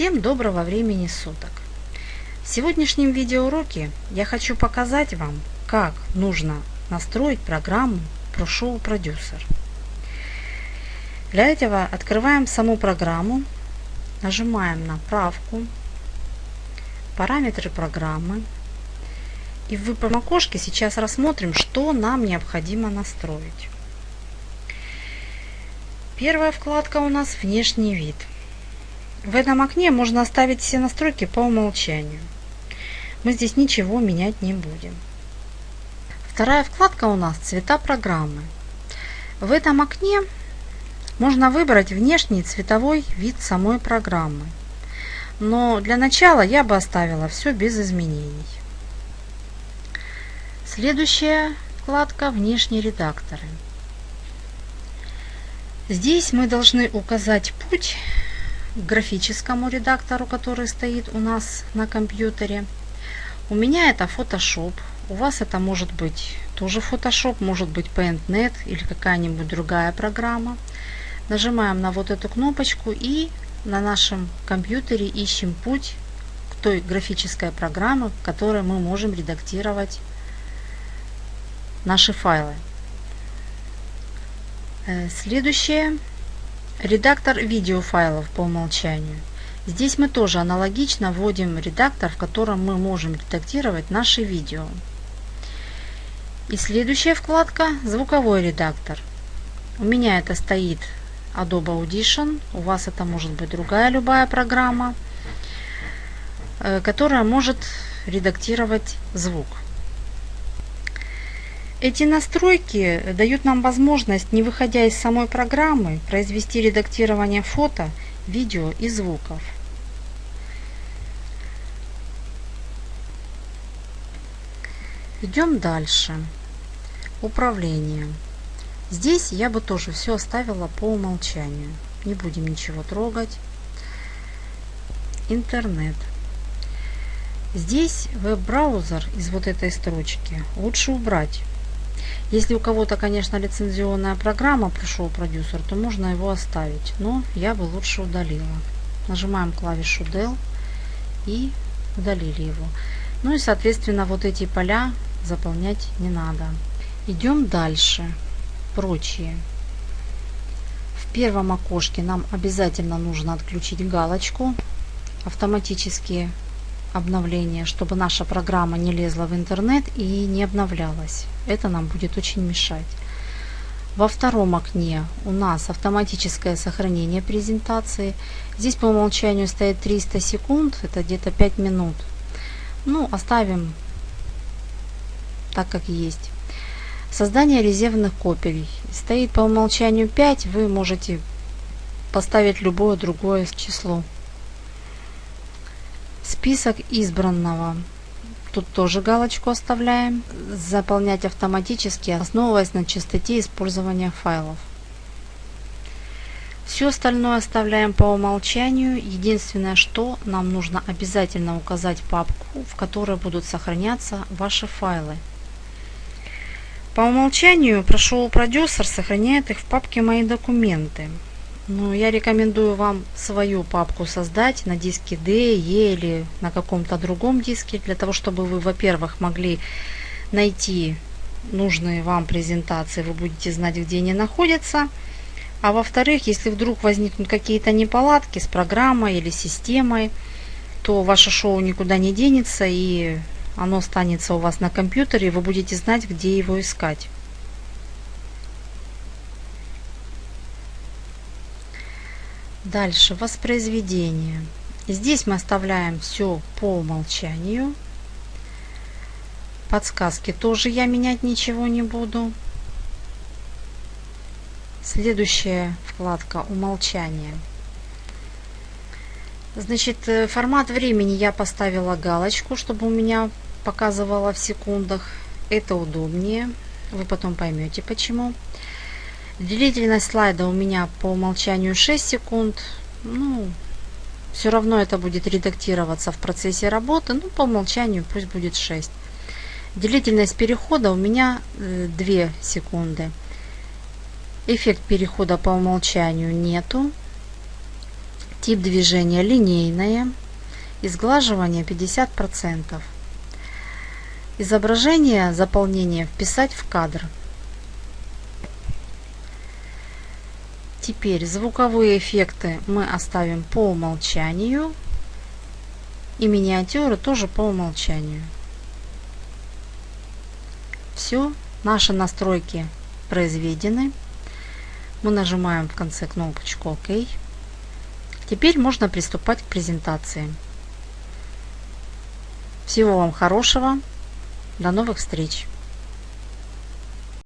Всем доброго времени суток! В сегодняшнем видеоуроке я хочу показать вам, как нужно настроить программу ProShow Producer. Для этого открываем саму программу, нажимаем на правку, параметры программы. И в выборном окошке сейчас рассмотрим, что нам необходимо настроить. Первая вкладка у нас «Внешний вид». В этом окне можно оставить все настройки по умолчанию. Мы здесь ничего менять не будем. Вторая вкладка у нас «Цвета программы». В этом окне можно выбрать внешний цветовой вид самой программы. Но для начала я бы оставила все без изменений. Следующая вкладка «Внешние редакторы». Здесь мы должны указать путь графическому редактору, который стоит у нас на компьютере. У меня это Photoshop. У вас это может быть тоже Photoshop, может быть PaintNet или какая-нибудь другая программа. Нажимаем на вот эту кнопочку и на нашем компьютере ищем путь к той графической программе, в которой мы можем редактировать наши файлы. Э, следующее Редактор видеофайлов по умолчанию. Здесь мы тоже аналогично вводим редактор, в котором мы можем редактировать наши видео. И следующая вкладка «Звуковой редактор». У меня это стоит Adobe Audition, у вас это может быть другая любая программа, э, которая может редактировать звук. Эти настройки дают нам возможность, не выходя из самой программы, произвести редактирование фото, видео и звуков. Идем дальше. Управление. Здесь я бы тоже все оставила по умолчанию. Не будем ничего трогать. Интернет. Здесь веб-браузер из вот этой строчки лучше убрать, если у кого-то, конечно, лицензионная программа пришел продюсер, то можно его оставить. Но я бы лучше удалила. Нажимаем клавишу Del и удалили его. Ну и, соответственно, вот эти поля заполнять не надо. Идем дальше. Прочие. В первом окошке нам обязательно нужно отключить галочку автоматические обновления, чтобы наша программа не лезла в интернет и не обновлялась. Это нам будет очень мешать. Во втором окне у нас автоматическое сохранение презентации. Здесь по умолчанию стоит 300 секунд, это где-то 5 минут. Ну, оставим так, как есть. Создание резервных копий. Стоит по умолчанию 5, вы можете поставить любое другое число. Список избранного. Тут тоже галочку оставляем. Заполнять автоматически, основываясь на частоте использования файлов. Все остальное оставляем по умолчанию. Единственное, что нам нужно обязательно указать папку, в которой будут сохраняться ваши файлы. По умолчанию Pрошел продюсер сохраняет их в папке «Мои документы». Ну, я рекомендую вам свою папку создать на диске D, E или на каком-то другом диске, для того, чтобы вы, во-первых, могли найти нужные вам презентации, вы будете знать, где они находятся. А во-вторых, если вдруг возникнут какие-то неполадки с программой или системой, то ваше шоу никуда не денется и оно останется у вас на компьютере, и вы будете знать, где его искать. Дальше воспроизведение. Здесь мы оставляем все по умолчанию. Подсказки тоже я менять ничего не буду. Следующая вкладка «Умолчание». Значит, э, формат времени я поставила галочку, чтобы у меня показывало в секундах. Это удобнее. Вы потом поймете почему. Длительность слайда у меня по умолчанию 6 секунд. Ну, все равно это будет редактироваться в процессе работы. Ну, по умолчанию пусть будет 6. Длительность перехода у меня 2 э, секунды. Эффект перехода по умолчанию нету. Тип движения линейное. Изглаживание 50%. Изображение заполнение вписать в кадр. Теперь звуковые эффекты мы оставим по умолчанию. И миниатюры тоже по умолчанию. Все, наши настройки произведены. Мы нажимаем в конце кнопочку ОК. Теперь можно приступать к презентации. Всего вам хорошего. До новых встреч!